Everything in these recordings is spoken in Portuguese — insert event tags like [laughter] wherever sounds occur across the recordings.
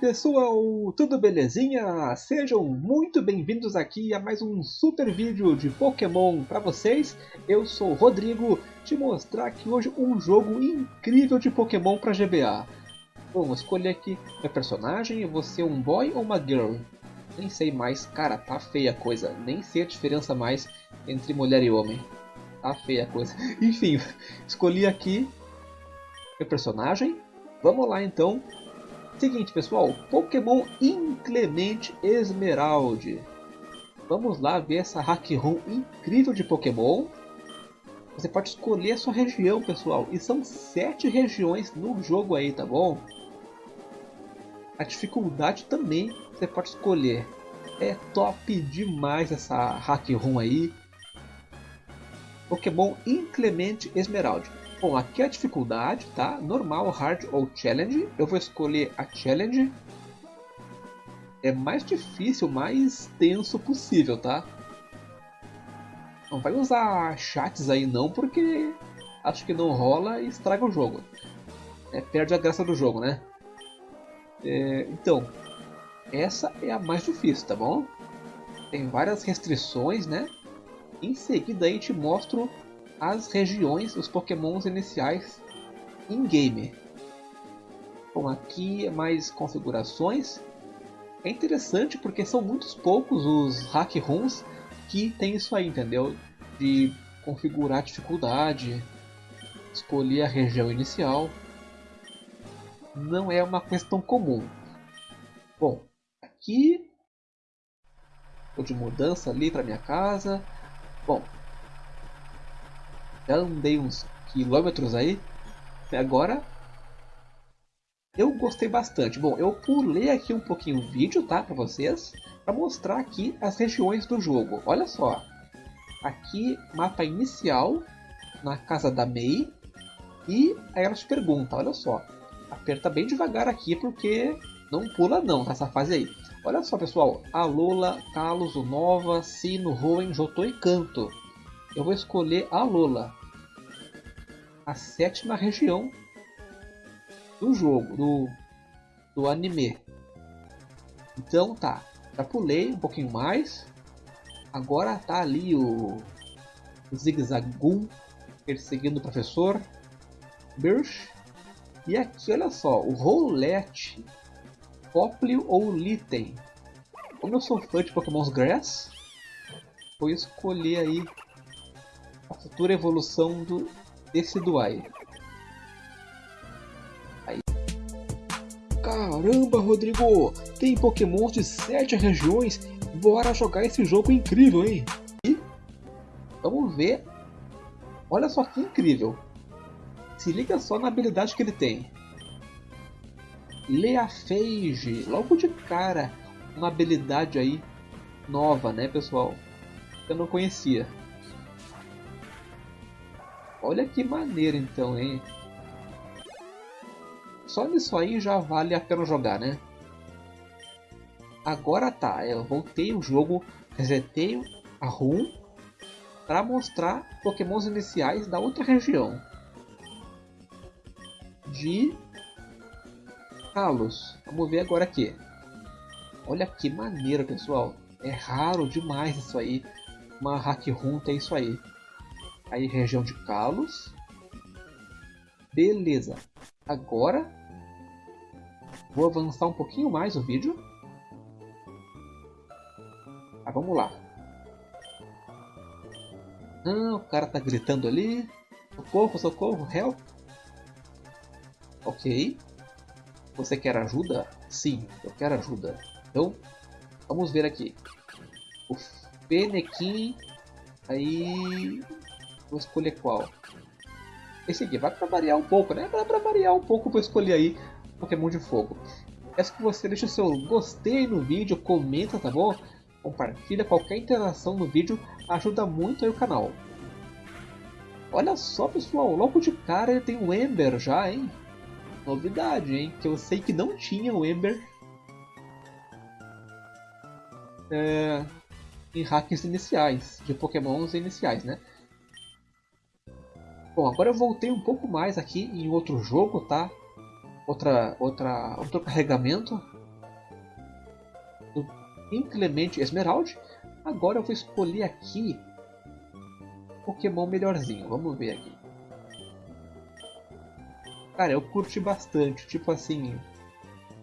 pessoal, tudo belezinha? Sejam muito bem-vindos aqui a mais um super vídeo de Pokémon para vocês. Eu sou o Rodrigo, te mostrar aqui hoje um jogo incrível de Pokémon para GBA. Bom, escolher aqui meu personagem, você um boy ou uma girl? Nem sei mais, cara, tá feia a coisa, nem sei a diferença mais entre mulher e homem. Tá feia a coisa. [laughs] Enfim, escolhi aqui meu personagem. Vamos lá então Seguinte, pessoal, Pokémon Inclemente Esmeralda. Vamos lá ver essa hack room incrível de Pokémon. Você pode escolher a sua região, pessoal. E são sete regiões no jogo aí, tá bom? A dificuldade também você pode escolher. É top demais essa hack room aí. Pokémon Inclemente Esmeralda. Bom, aqui é a dificuldade, tá? Normal, hard ou challenge. Eu vou escolher a challenge. É mais difícil, mais tenso possível, tá? Não vai usar chats aí não, porque acho que não rola e estraga o jogo. É, perde a graça do jogo, né? É, então, essa é a mais difícil, tá bom? Tem várias restrições, né? Em seguida aí te mostro as regiões, os pokémons iniciais in-game. Bom, aqui é mais configurações. É interessante porque são muitos poucos os hack rooms que tem isso aí, entendeu? De configurar a dificuldade, escolher a região inicial. Não é uma questão comum. Bom, aqui Estou de mudança ali para minha casa. Bom, já andei uns quilômetros aí. Agora eu gostei bastante. Bom, eu pulei aqui um pouquinho o vídeo, tá, para vocês, para mostrar aqui as regiões do jogo. Olha só, aqui mapa inicial na casa da Mei e aí ela te pergunta, olha só, aperta bem devagar aqui porque não pula não nessa fase aí. Olha só pessoal, Alola, Kalos, Nova, Sino, Hoenn, Jotô e Canto. Eu vou escolher a Alola a sétima região do jogo, do, do anime. Então tá, já pulei um pouquinho mais. Agora tá ali o, o perseguindo o professor Birch. E aqui, olha só, o Roulette, Poplio ou Litten. Como eu sou fã de Pokémon Grass, vou escolher aí a futura evolução do Duai. Aí. Caramba, Rodrigo! Tem Pokémon de 7 regiões? Bora jogar esse jogo incrível, hein? E vamos ver. Olha só que incrível. Se liga só na habilidade que ele tem. Leafage, logo de cara, uma habilidade aí nova, né, pessoal? Eu não conhecia. Olha que maneiro então, hein? Só nisso aí já vale a pena jogar, né? Agora tá, eu voltei o jogo, resetei a ROM para mostrar pokémons iniciais da outra região. De Kalos. Vamos ver agora aqui. Olha que maneiro, pessoal. É raro demais isso aí. Uma hack room tem isso aí. Aí região de Kalos. Beleza. Agora vou avançar um pouquinho mais o vídeo. Ah, vamos lá. Ah, o cara tá gritando ali. Socorro, socorro, help. Ok. Você quer ajuda? Sim, eu quero ajuda. Então, vamos ver aqui. O Penequim. Aí Vou escolher qual. Esse aqui, vai para variar um pouco, né? Para variar um pouco, vou escolher aí Pokémon de Fogo. Peço que você deixe o seu gostei no vídeo, comenta, tá bom? Compartilha, qualquer interação no vídeo ajuda muito aí o canal. Olha só pessoal, logo de cara ele tem o Ember já, hein? Novidade, hein? Que eu sei que não tinha o Ember é, em hacks iniciais, de pokémons iniciais, né? Bom, agora eu voltei um pouco mais aqui em outro jogo, tá? Outra, outra, outro carregamento. do Inclemente Esmeralda. Agora eu vou escolher aqui Pokémon melhorzinho. Vamos ver aqui. Cara, eu curti bastante. Tipo assim,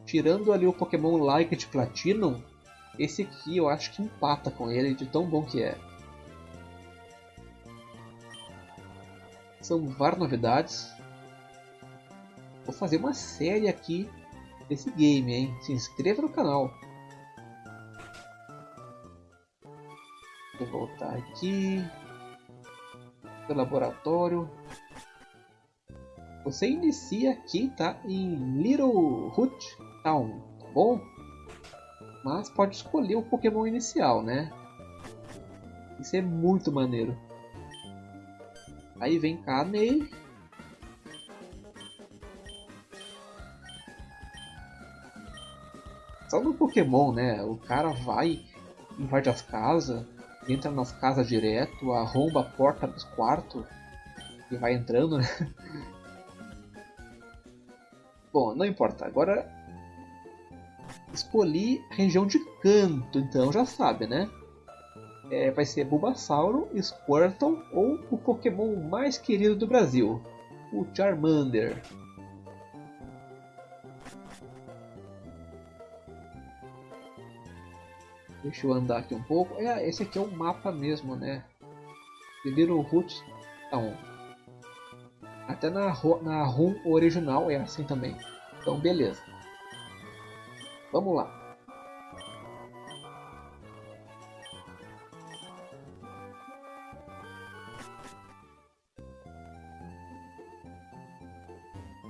tirando ali o Pokémon Like Platinum, esse aqui eu acho que empata com ele de tão bom que é. São várias novidades. Vou fazer uma série aqui desse game, hein? Se inscreva no canal. Vou voltar aqui. Do laboratório. Você inicia aqui, tá? Em Little Root Town, tá bom? Mas pode escolher o Pokémon inicial, né? Isso é muito maneiro. Aí vem cá, Ney. Só no Pokémon, né? O cara vai, invade as casas, entra nas casas direto, arromba a porta dos quartos e vai entrando, né? [laughs] Bom, não importa. Agora escolhi região de canto, então já sabe, né? É, vai ser Bulbasauro, Squirtle ou o Pokémon mais querido do Brasil, o Charmander. Deixa eu andar aqui um pouco. É, esse aqui é o mapa mesmo, né? Little Roots Town. Até na, na ROM original é assim também. Então, beleza. Vamos lá.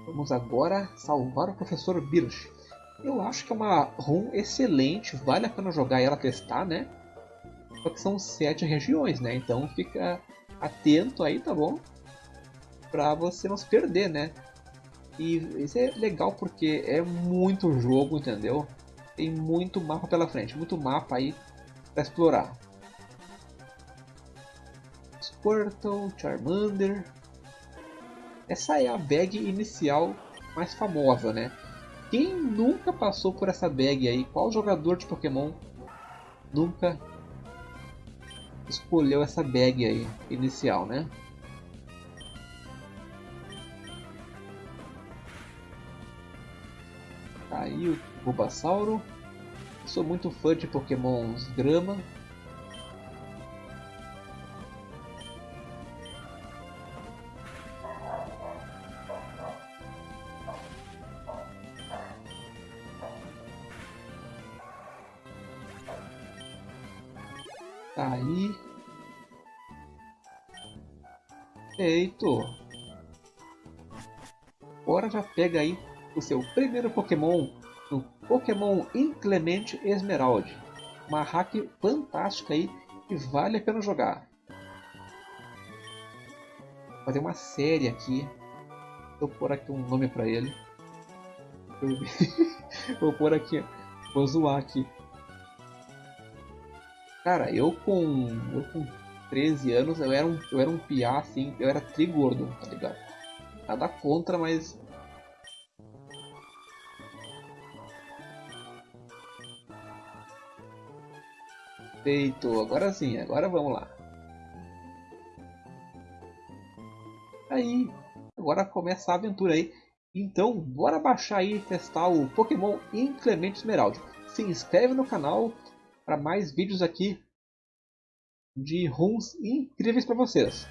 Vamos agora salvar o professor Birch. Eu acho que é uma ROM excelente, vale a pena jogar ela testar, né? Só que são sete regiões, né? Então fica atento aí, tá bom? Pra você não se perder, né? E isso é legal porque é muito jogo, entendeu? Tem muito mapa pela frente, muito mapa aí pra explorar. Squirtle, Charmander. Essa é a bag inicial mais famosa, né? Quem nunca passou por essa bag aí? Qual jogador de Pokémon nunca escolheu essa bag aí inicial, né? Tá aí o Bulbasauro. Sou muito fã de Pokémons Grama, Feito. Agora já pega aí o seu primeiro Pokémon no Pokémon Inclemente Esmeralda. Uma hack fantástica aí que vale a pena jogar. Vou fazer uma série aqui. Vou pôr aqui um nome pra ele. [laughs] Vou pôr aqui. Vou zoar aqui. Cara, eu com. Eu com 13 anos, eu era um, eu era um piá, assim, eu era trigordo, tá ligado? Nada contra, mas. Feito, agora sim, agora vamos lá. Aí, agora começa a aventura aí. Então, bora baixar aí e testar o Pokémon Inclemente Esmeralda. Se inscreve no canal, para mais vídeos aqui de runs incríveis para vocês.